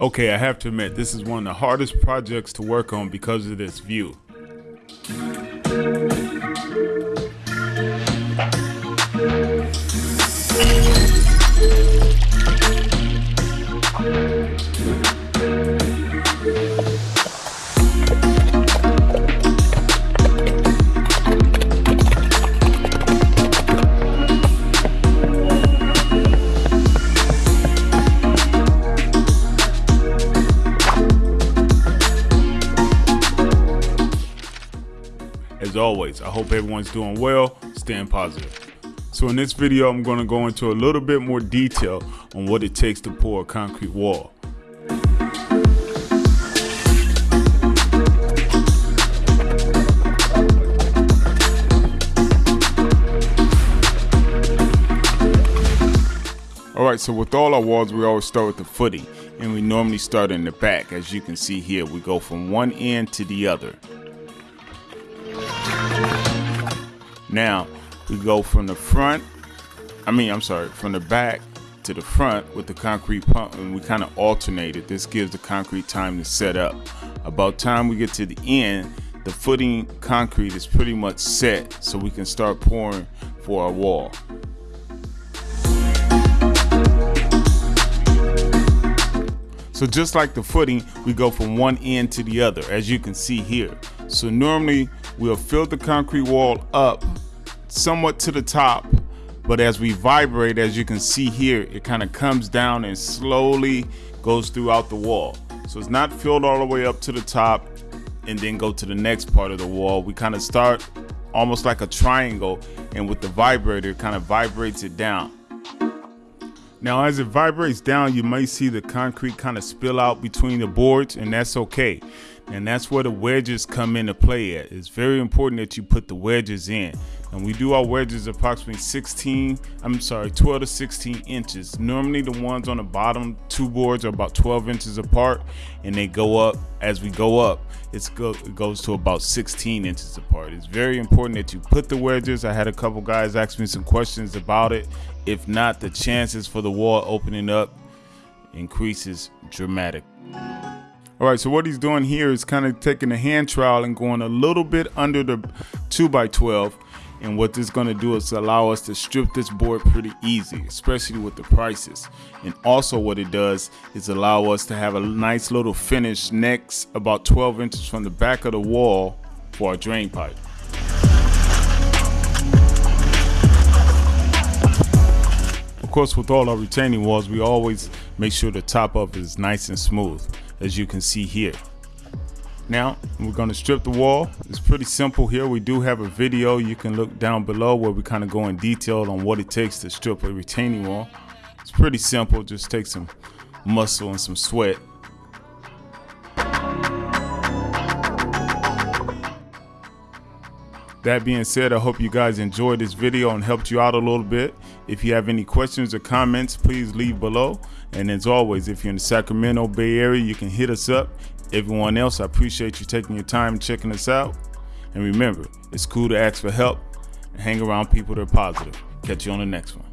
Okay, I have to admit, this is one of the hardest projects to work on because of this view. Always, I hope everyone's doing well, staying positive. So in this video, I'm gonna go into a little bit more detail on what it takes to pour a concrete wall. Alright, so with all our walls, we always start with the footing, and we normally start in the back. As you can see here, we go from one end to the other. Now, we go from the front, I mean, I'm sorry, from the back to the front with the concrete pump, and we kind of alternate it. This gives the concrete time to set up. About time we get to the end, the footing concrete is pretty much set, so we can start pouring for our wall. So just like the footing, we go from one end to the other, as you can see here. So normally we'll fill the concrete wall up somewhat to the top, but as we vibrate, as you can see here, it kind of comes down and slowly goes throughout the wall. So it's not filled all the way up to the top and then go to the next part of the wall. We kind of start almost like a triangle and with the vibrator, kind of vibrates it down. Now as it vibrates down, you may see the concrete kind of spill out between the boards and that's okay. And that's where the wedges come into play at. It's very important that you put the wedges in. And we do our wedges approximately 16, I'm sorry, 12 to 16 inches. Normally the ones on the bottom two boards are about 12 inches apart and they go up as we go up. It's go, it goes to about 16 inches apart. It's very important that you put the wedges. I had a couple guys ask me some questions about it. If not, the chances for the wall opening up increases dramatic. All right, so what he's doing here is kind of taking a hand trowel and going a little bit under the 2 by 12 and what this is going to do is allow us to strip this board pretty easy, especially with the prices. And also what it does is allow us to have a nice little finish next about 12 inches from the back of the wall for our drain pipe. Of course, with all our retaining walls, we always make sure the top of it is nice and smooth, as you can see here. Now, we're gonna strip the wall. It's pretty simple here. We do have a video you can look down below where we kind of go in detail on what it takes to strip a retaining wall. It's pretty simple, just take some muscle and some sweat. That being said, I hope you guys enjoyed this video and helped you out a little bit. If you have any questions or comments, please leave below. And as always, if you're in the Sacramento Bay Area, you can hit us up. Everyone else, I appreciate you taking your time checking us out. And remember, it's cool to ask for help and hang around people that are positive. Catch you on the next one.